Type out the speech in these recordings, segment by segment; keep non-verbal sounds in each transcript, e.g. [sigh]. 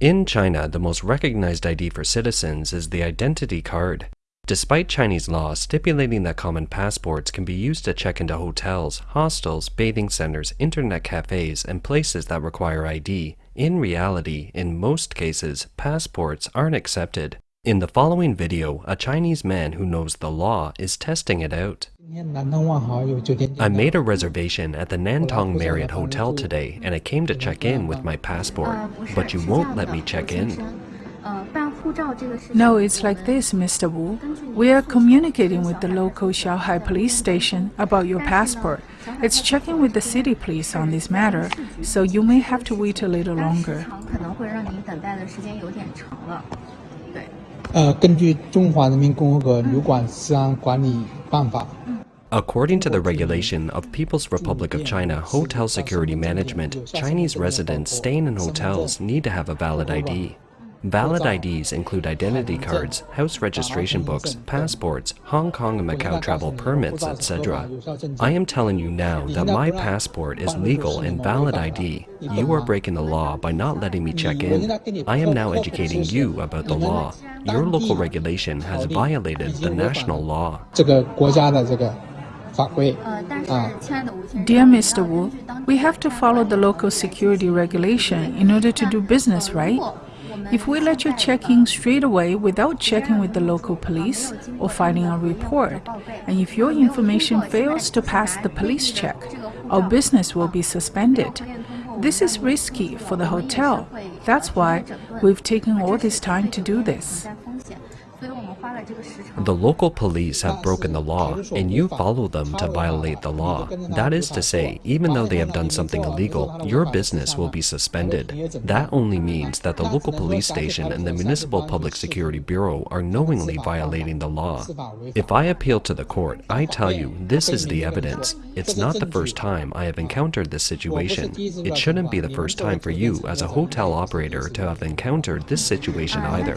In China, the most recognized ID for citizens is the identity card. Despite Chinese law stipulating that common passports can be used to check into hotels, hostels, bathing centers, internet cafes, and places that require ID, in reality, in most cases, passports aren't accepted. In the following video, a Chinese man who knows the law is testing it out. I made a reservation at the Nantong Marriott Hotel today and I came to check in with my passport, but you won't let me check in. No, it's like this, Mr. Wu. We are communicating with the local Xiaohai police station about your passport. It's checking with the city police on this matter, so you may have to wait a little longer. 呃，根据《中华人民共和国旅馆治安管理办法》。 According to the regulation of People's Republic of China Hotel Security Management, Chinese residents staying in hotels need to have a valid ID. Valid IDs include identity cards, house registration books, passports, Hong Kong and Macau travel permits, etc. I am telling you now that my passport is legal and valid ID. You are breaking the law by not letting me check in. I am now educating you about the law. Your local regulation has violated the national law. Dear Mr. Wu, we have to follow the local security regulation in order to do business, right? If we let you check in straight away without checking with the local police or filing a report, and if your information fails to pass the police check, our business will be suspended. This is risky for the hotel. That's why we've taken all this time to do this. The local police have broken the law, and you follow them to violate the law. That is to say, even though they have done something illegal, your business will be suspended. That only means that the local police station and the Municipal Public Security Bureau are knowingly violating the law. If I appeal to the court, I tell you, this is the evidence. It's not the first time I have encountered this situation. It shouldn't be the first time for you as a hotel operator to have encountered this situation either.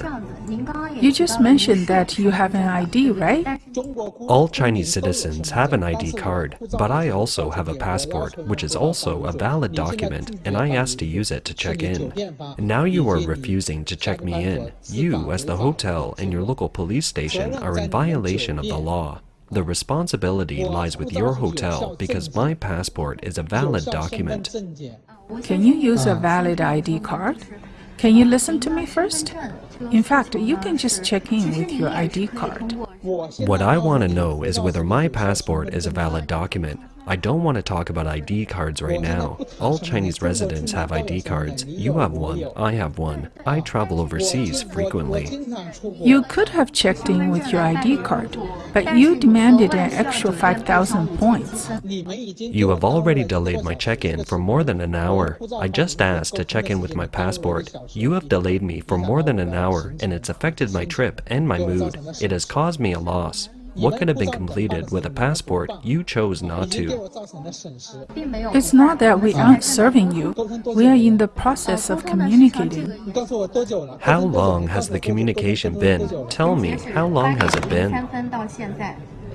You just mentioned that you have an ID, right? All Chinese citizens have an ID card, but I also have a passport, which is also a valid document, and I asked to use it to check in. Now you are refusing to check me in. You, as the hotel and your local police station, are in violation of the law. The responsibility lies with your hotel because my passport is a valid document. Can you use a valid ID card? Can you listen to me first? In fact, you can just check in with your ID card. What I want to know is whether my passport is a valid document. I don't want to talk about ID cards right now. [laughs] All Chinese residents have ID cards. You have one, I have one. I travel overseas frequently. You could have checked in with your ID card, but you demanded an extra 5,000 points. You have already delayed my check-in for more than an hour. I just asked to check in with my passport. You have delayed me for more than an hour, and it's affected my trip and my mood. It has caused me a loss. What could have been completed with a passport you chose not to? It's not that we aren't serving you. We are in the process of communicating. How long has the communication been? Tell me, how long has it been?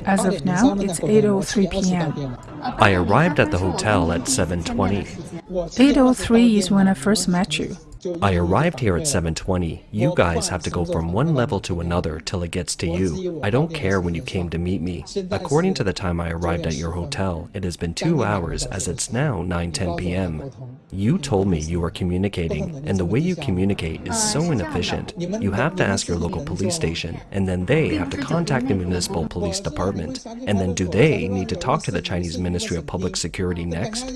As of now, it's 8.03 p.m. I arrived at the hotel at 7.20. 8.03 is when I first met you. I arrived here at 7.20. You guys have to go from one level to another till it gets to you. I don't care when you came to meet me. According to the time I arrived at your hotel, it has been two hours as it's now 9.10 p.m. You told me you were communicating, and the way you communicate is so inefficient. You have to ask your local police station, and then they have to contact the municipal police department. And then do they need to talk to the Chinese Ministry of Public Security next?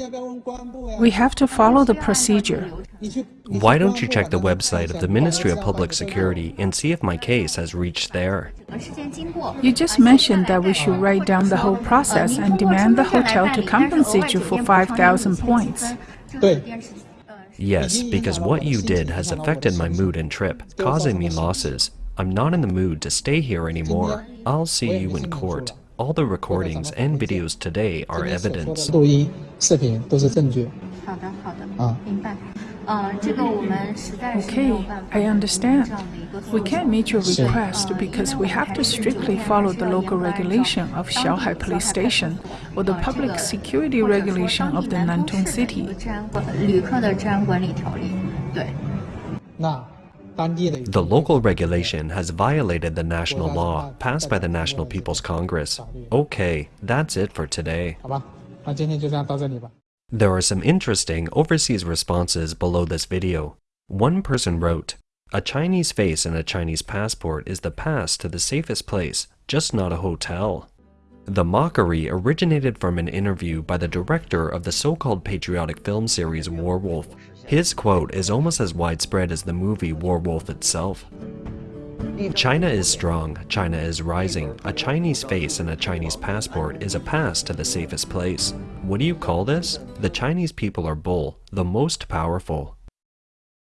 We have to follow the procedure. Why don't you check the website of the Ministry of Public Security and see if my case has reached there? You just mentioned that we should write down the whole process and demand the hotel to compensate you for 5,000 points. Yes, because what you did has affected my mood and trip, causing me losses. I'm not in the mood to stay here anymore. I'll see you in court. All the recordings and videos today are evidence. Okay, I understand. We can't meet your request because we have to strictly follow the local regulation of Xiaohai Police Station or the public security regulation of the Nantong City. The local regulation has violated the national law passed by the National People's Congress. Okay, that's it for today. There are some interesting overseas responses below this video. One person wrote, A Chinese face and a Chinese passport is the pass to the safest place, just not a hotel. The mockery originated from an interview by the director of the so-called patriotic film series War Wolf. His quote is almost as widespread as the movie War Wolf itself. China is strong, China is rising. A Chinese face and a Chinese passport is a pass to the safest place. What do you call this? The Chinese people are bull, the most powerful.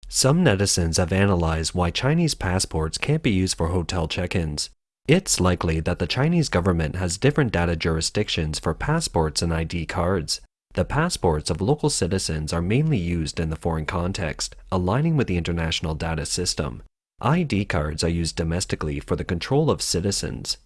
Some netizens have analyzed why Chinese passports can't be used for hotel check-ins. It's likely that the Chinese government has different data jurisdictions for passports and ID cards. The passports of local citizens are mainly used in the foreign context, aligning with the international data system. ID cards are used domestically for the control of citizens.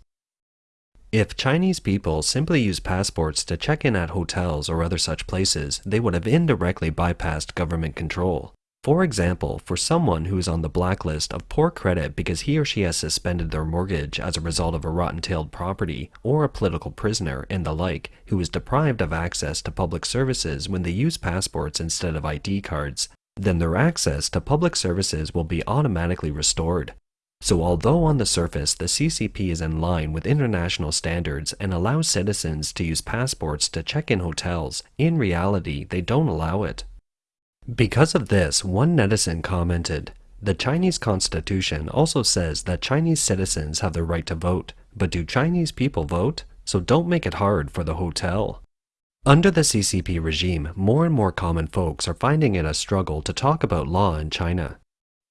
If Chinese people simply use passports to check in at hotels or other such places, they would have indirectly bypassed government control. For example, for someone who is on the blacklist of poor credit because he or she has suspended their mortgage as a result of a rotten-tailed property, or a political prisoner and the like, who is deprived of access to public services when they use passports instead of ID cards, then their access to public services will be automatically restored. So although on the surface the CCP is in line with international standards and allows citizens to use passports to check in hotels, in reality they don't allow it. Because of this, one netizen commented, The Chinese constitution also says that Chinese citizens have the right to vote, but do Chinese people vote? So don't make it hard for the hotel. Under the CCP regime, more and more common folks are finding it a struggle to talk about law in China.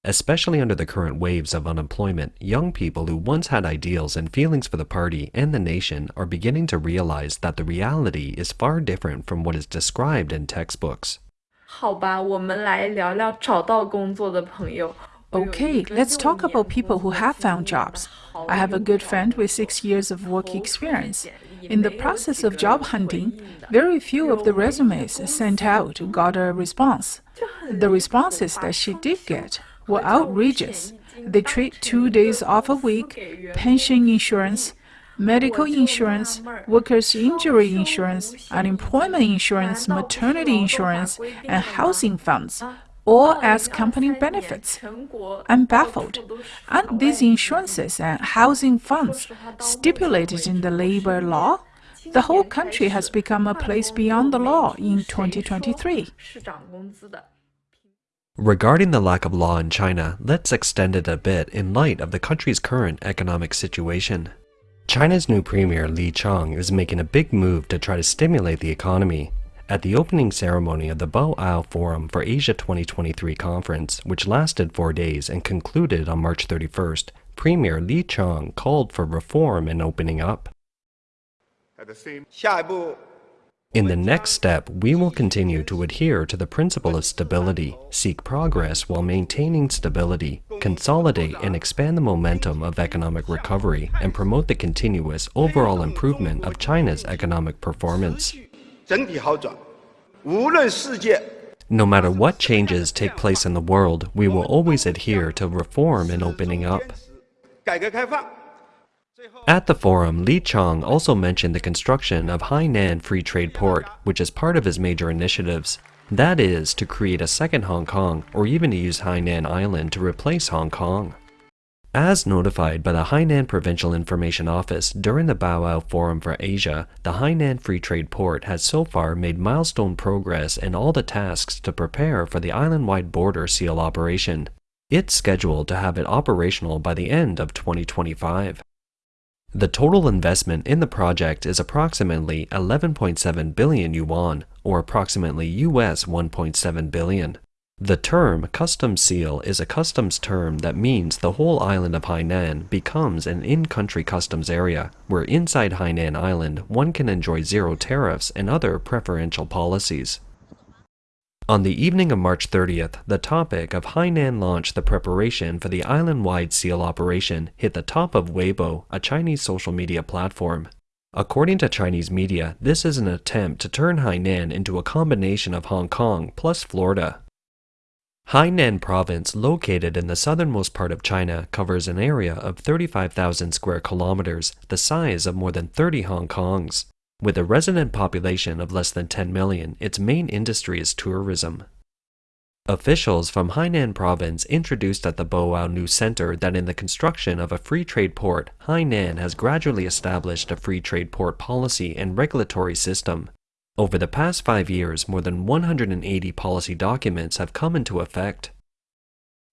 Especially under the current waves of unemployment, young people who once had ideals and feelings for the party and the nation are beginning to realize that the reality is far different from what is described in textbooks. 好吧，我们来聊聊找到工作的朋友。 Okay, let's talk about people who have found jobs. I have a good friend with six years of work experience. In the process of job hunting, very few of the resumes sent out got a response. The responses that she did get were outrageous. They treat two days off a week, pension insurance, medical insurance, workers' injury insurance, unemployment insurance, maternity insurance, and housing funds or as company benefits. I'm baffled. Aren't these insurances and housing funds stipulated in the labor law? The whole country has become a place beyond the law in 2023. Regarding the lack of law in China, let's extend it a bit in light of the country's current economic situation. China's new premier Li Qiang is making a big move to try to stimulate the economy at the opening ceremony of the Boao Forum for Asia 2023 conference, which lasted four days and concluded on March 31st, Premier Li Qiang called for reform and opening up. In the next step, we will continue to adhere to the principle of stability, seek progress while maintaining stability, consolidate and expand the momentum of economic recovery, and promote the continuous overall improvement of China's economic performance. 整体好转。no matter what changes take place in the world, we will always adhere to reform and opening up. At the forum, Li Qiang also mentioned the construction of Hainan Free Trade Port, which is part of his major initiatives. That is, to create a second Hong Kong, or even to use Hainan Island to replace Hong Kong. As notified by the Hainan Provincial Information Office during the Boao Forum for Asia, the Hainan Free Trade Port has so far made milestone progress in all the tasks to prepare for the island-wide border seal operation. It's scheduled to have it operational by the end of 2025. The total investment in the project is approximately 11.7 billion yuan, or approximately US 1.7 billion. The term customs seal is a customs term that means the whole island of Hainan becomes an in-country customs area, where inside Hainan Island one can enjoy zero tariffs and other preferential policies. On the evening of March 30th, the topic of Hainan launch the preparation for the island-wide seal operation hit the top of Weibo, a Chinese social media platform. According to Chinese media, this is an attempt to turn Hainan into a combination of Hong Kong plus Florida. Hainan province, located in the southernmost part of China, covers an area of 35,000 square kilometers, the size of more than 30 Hong Kongs. With a resident population of less than 10 million, its main industry is tourism. Officials from Hainan province introduced at the Boao News Center that in the construction of a free trade port, Hainan has gradually established a free trade port policy and regulatory system. Over the past five years, more than 180 policy documents have come into effect.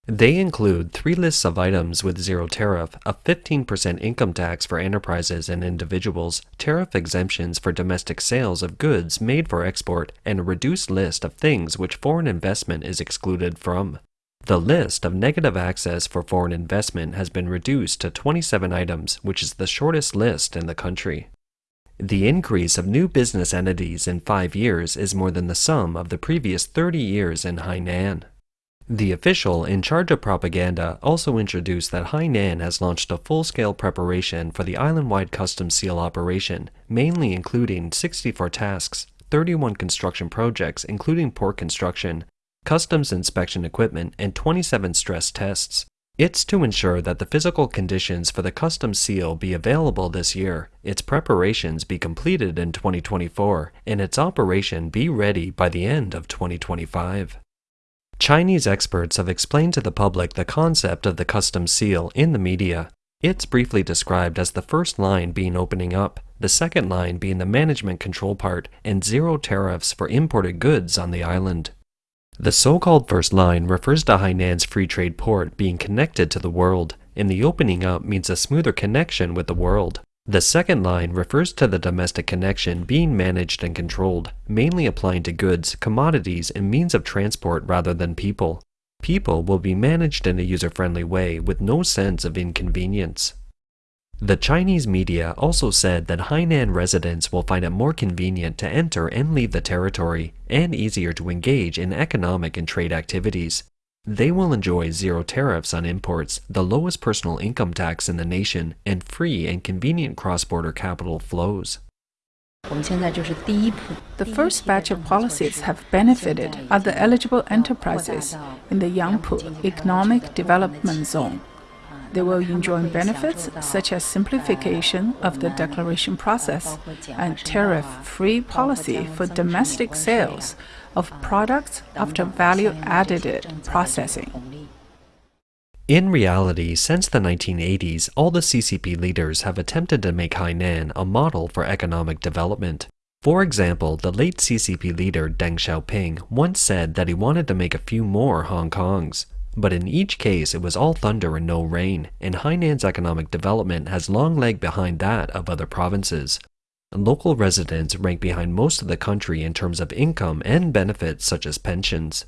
They include three lists of items with zero tariff, a 15% income tax for enterprises and individuals, tariff exemptions for domestic sales of goods made for export, and a reduced list of things which foreign investment is excluded from. The list of negative access for foreign investment has been reduced to 27 items, which is the shortest list in the country. The increase of new business entities in five years is more than the sum of the previous 30 years in Hainan. The official in charge of propaganda also introduced that Hainan has launched a full-scale preparation for the island-wide customs seal operation, mainly including 64 tasks, 31 construction projects including port construction, customs inspection equipment, and 27 stress tests. It's to ensure that the physical conditions for the customs seal be available this year, its preparations be completed in 2024, and its operation be ready by the end of 2025. Chinese experts have explained to the public the concept of the customs seal in the media. It's briefly described as the first line being opening up, the second line being the management control part, and zero tariffs for imported goods on the island. The so-called first line refers to Hainan's free trade port being connected to the world, and the opening up means a smoother connection with the world. The second line refers to the domestic connection being managed and controlled, mainly applying to goods, commodities, and means of transport rather than people. People will be managed in a user-friendly way with no sense of inconvenience. The Chinese media also said that Hainan residents will find it more convenient to enter and leave the territory, and easier to engage in economic and trade activities. They will enjoy zero tariffs on imports, the lowest personal income tax in the nation, and free and convenient cross-border capital flows. The first batch of policies have benefited other eligible enterprises in the Yangpu Economic Development Zone. They will enjoy benefits such as simplification of the declaration process and tariff-free policy for domestic sales of products after value-added processing. In reality, since the 1980s, all the CCP leaders have attempted to make Hainan a model for economic development. For example, the late CCP leader Deng Xiaoping once said that he wanted to make a few more Hong Kongs. But in each case, it was all thunder and no rain, and Hainan's economic development has long lagged behind that of other provinces. Local residents rank behind most of the country in terms of income and benefits such as pensions.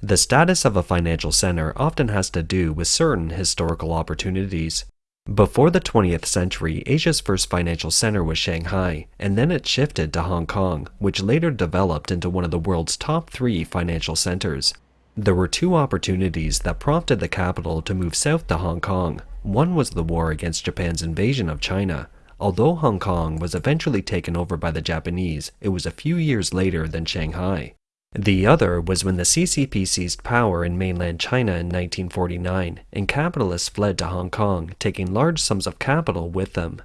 The status of a financial center often has to do with certain historical opportunities. Before the 20th century, Asia's first financial center was Shanghai, and then it shifted to Hong Kong, which later developed into one of the world's top three financial centers. There were two opportunities that prompted the capital to move south to Hong Kong. One was the war against Japan's invasion of China, Although Hong Kong was eventually taken over by the Japanese, it was a few years later than Shanghai. The other was when the CCP seized power in mainland China in 1949, and capitalists fled to Hong Kong, taking large sums of capital with them.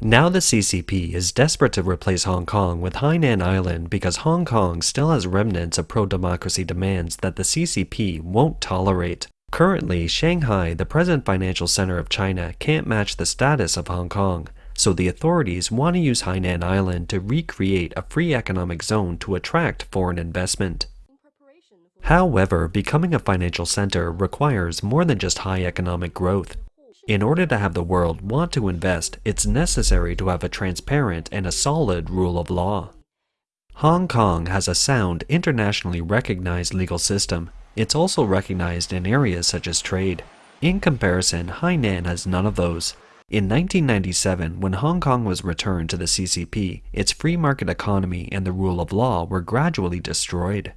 Now the CCP is desperate to replace Hong Kong with Hainan Island because Hong Kong still has remnants of pro-democracy demands that the CCP won't tolerate. Currently, Shanghai, the present financial center of China, can't match the status of Hong Kong, so the authorities want to use Hainan Island to recreate a free economic zone to attract foreign investment. However, becoming a financial center requires more than just high economic growth. In order to have the world want to invest, it's necessary to have a transparent and a solid rule of law. Hong Kong has a sound, internationally recognized legal system. It's also recognized in areas such as trade. In comparison, Hainan has none of those. In 1997, when Hong Kong was returned to the CCP, its free market economy and the rule of law were gradually destroyed.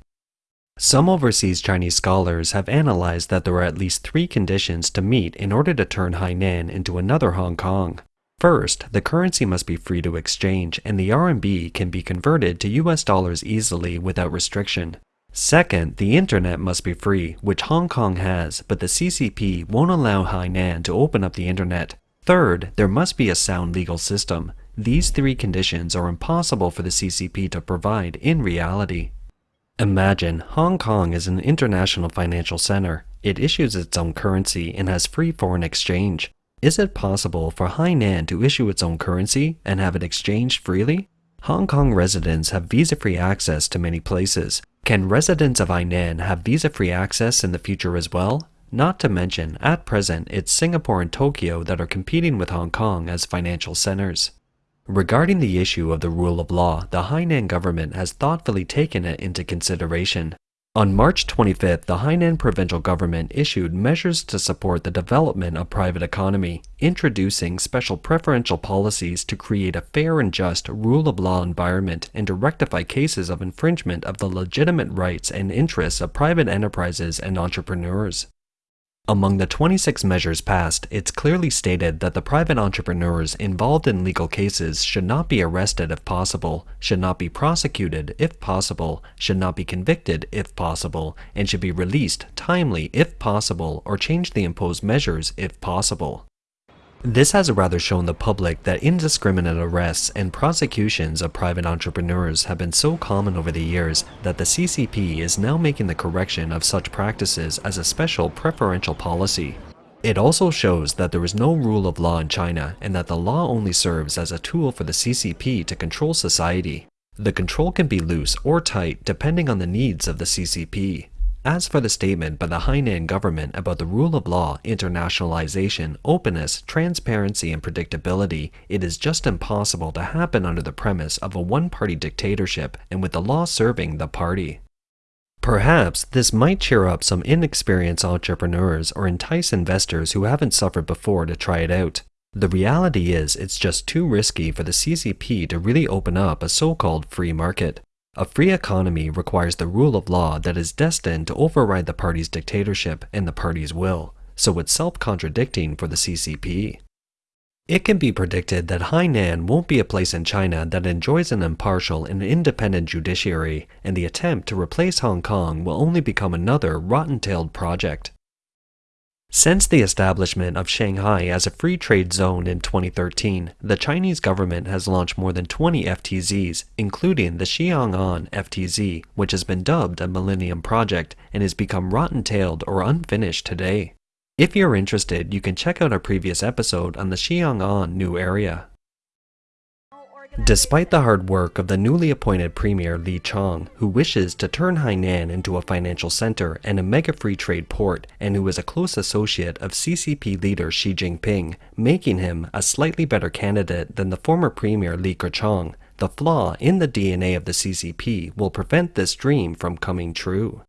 Some overseas Chinese scholars have analyzed that there are at least three conditions to meet in order to turn Hainan into another Hong Kong. First, the currency must be free to exchange and the RMB can be converted to US dollars easily without restriction. Second, the internet must be free, which Hong Kong has, but the CCP won't allow Hainan to open up the internet. Third, there must be a sound legal system. These three conditions are impossible for the CCP to provide in reality. Imagine Hong Kong is an international financial center. It issues its own currency and has free foreign exchange. Is it possible for Hainan to issue its own currency and have it exchanged freely? Hong Kong residents have visa-free access to many places. Can residents of Hainan have visa-free access in the future as well? Not to mention, at present, it's Singapore and Tokyo that are competing with Hong Kong as financial centers. Regarding the issue of the rule of law, the Hainan government has thoughtfully taken it into consideration. On March 25th, the Hainan provincial government issued measures to support the development of private economy, introducing special preferential policies to create a fair and just rule of law environment and to rectify cases of infringement of the legitimate rights and interests of private enterprises and entrepreneurs. Among the 26 measures passed, it's clearly stated that the private entrepreneurs involved in legal cases should not be arrested if possible, should not be prosecuted if possible, should not be convicted if possible, and should be released timely if possible or change the imposed measures if possible. This has rather shown the public that indiscriminate arrests and prosecutions of private entrepreneurs have been so common over the years that the CCP is now making the correction of such practices as a special preferential policy. It also shows that there is no rule of law in China and that the law only serves as a tool for the CCP to control society. The control can be loose or tight depending on the needs of the CCP. As for the statement by the Hainan government about the rule of law, internationalization, openness, transparency, and predictability, it is just impossible to happen under the premise of a one-party dictatorship and with the law serving the party. Perhaps this might cheer up some inexperienced entrepreneurs or entice investors who haven't suffered before to try it out. The reality is it's just too risky for the CCP to really open up a so-called free market. A free economy requires the rule of law that is destined to override the party's dictatorship and the party's will, so it's self-contradicting for the CCP. It can be predicted that Hainan won't be a place in China that enjoys an impartial and independent judiciary, and the attempt to replace Hong Kong will only become another rotten-tailed project. Since the establishment of Shanghai as a free trade zone in 2013, the Chinese government has launched more than 20 FTZs, including the Xiong'an FTZ, which has been dubbed a Millennium Project and has become rotten-tailed or unfinished today. If you're interested, you can check out our previous episode on the Xiong'an new area. Despite the hard work of the newly appointed Premier Li Qiang, who wishes to turn Hainan into a financial center and a mega free trade port, and who is a close associate of CCP leader Xi Jinping, making him a slightly better candidate than the former Premier Li Keqiang, the flaw in the DNA of the CCP will prevent this dream from coming true.